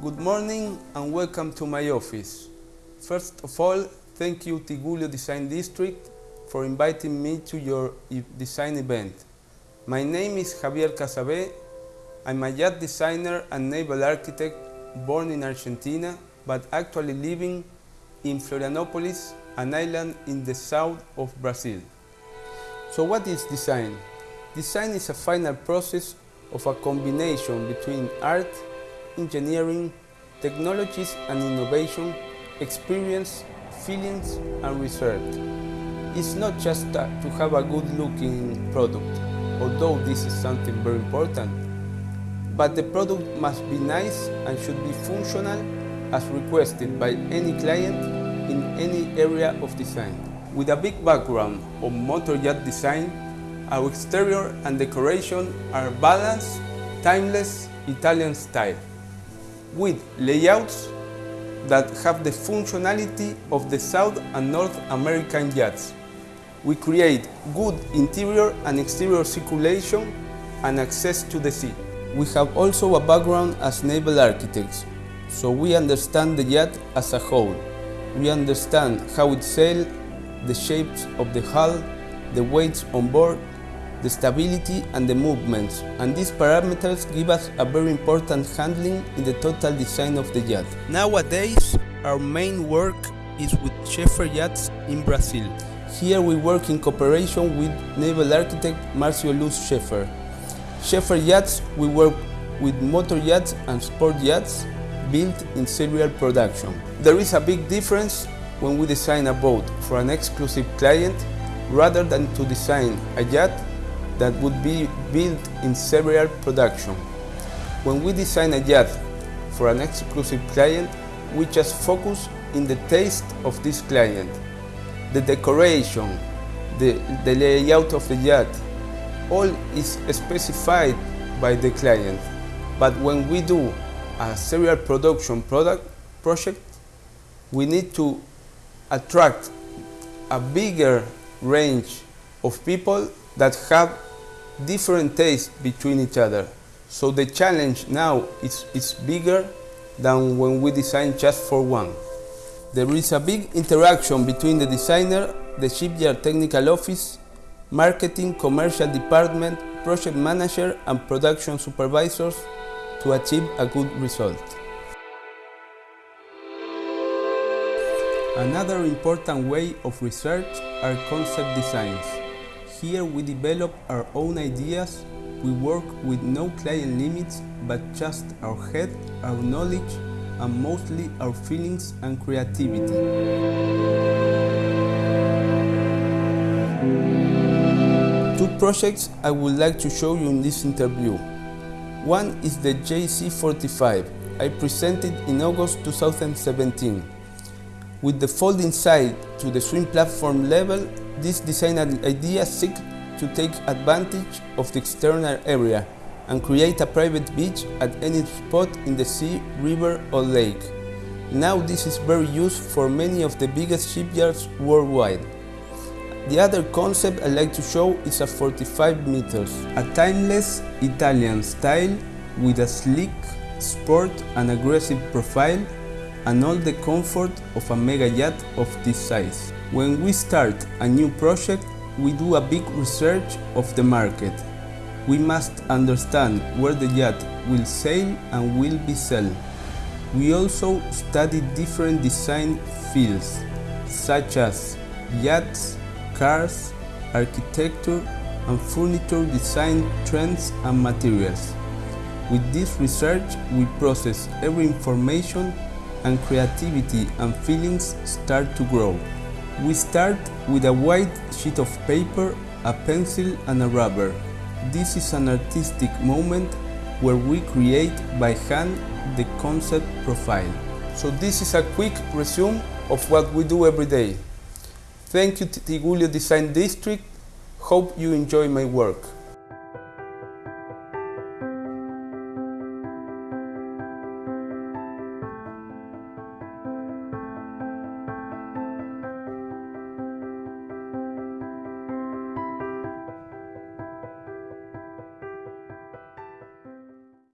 Good morning and welcome to my office. First of all, thank you Tigullio Design District for inviting me to your design event. My name is Javier Casabé. I'm a yacht designer and naval architect born in Argentina, but actually living in Florianopolis, an island in the south of Brazil. So what is design? Design is a final process of a combination between art, engineering, technologies and innovation, experience, feelings and research. It's not just to have a good looking product, although this is something very important, but the product must be nice and should be functional as requested by any client in any area of design. With a big background on motor yacht design, our exterior and decoration are balanced, timeless Italian style, with layouts that have the functionality of the South and North American yachts. We create good interior and exterior circulation and access to the sea. We have also a background as naval architects, so we understand the yacht as a whole. We understand how it sails, the shapes of the hull, the weights on board, the stability and the movements, and these parameters give us a very important handling in the total design of the yacht. Nowadays, our main work is with Schaefer Yachts in Brazil. Here we work in cooperation with naval architect Marcio Luz Schaefer. Schaefer Yachts, we work with motor yachts and sport yachts built in serial production. There is a big difference when we design a boat for an exclusive client rather than to design a yacht that would be built in serial production. When we design a yacht for an exclusive client, we just focus in the taste of this client. The decoration, the, the layout of the yacht, all is specified by the client. But when we do a serial production product project, we need to attract a bigger range of people that have different tastes between each other. So the challenge now is, is bigger than when we design just for one. There is a big interaction between the designer, the shipyard technical office, marketing, commercial department, project manager and production supervisors to achieve a good result. Another important way of research are concept designs. Here we develop our own ideas, we work with no client limits but just our head, our knowledge and mostly our feelings and creativity. Two projects I would like to show you in this interview. One is the JC45 I presented in August 2017. With the folding side to the swim platform level, this design idea seeks to take advantage of the external area and create a private beach at any spot in the sea, river or lake. Now this is very used for many of the biggest shipyards worldwide. The other concept I like to show is a 45 meters, a timeless Italian style with a sleek, sport and aggressive profile and all the comfort of a mega yacht of this size. When we start a new project, we do a big research of the market. We must understand where the yacht will sail and will be sold. We also study different design fields, such as yachts, cars, architecture, and furniture design trends and materials. With this research, we process every information and creativity and feelings start to grow. We start with a white sheet of paper, a pencil and a rubber. This is an artistic moment where we create by hand the concept profile. So this is a quick resume of what we do every day. Thank you Tigullio Design District. Hope you enjoy my work.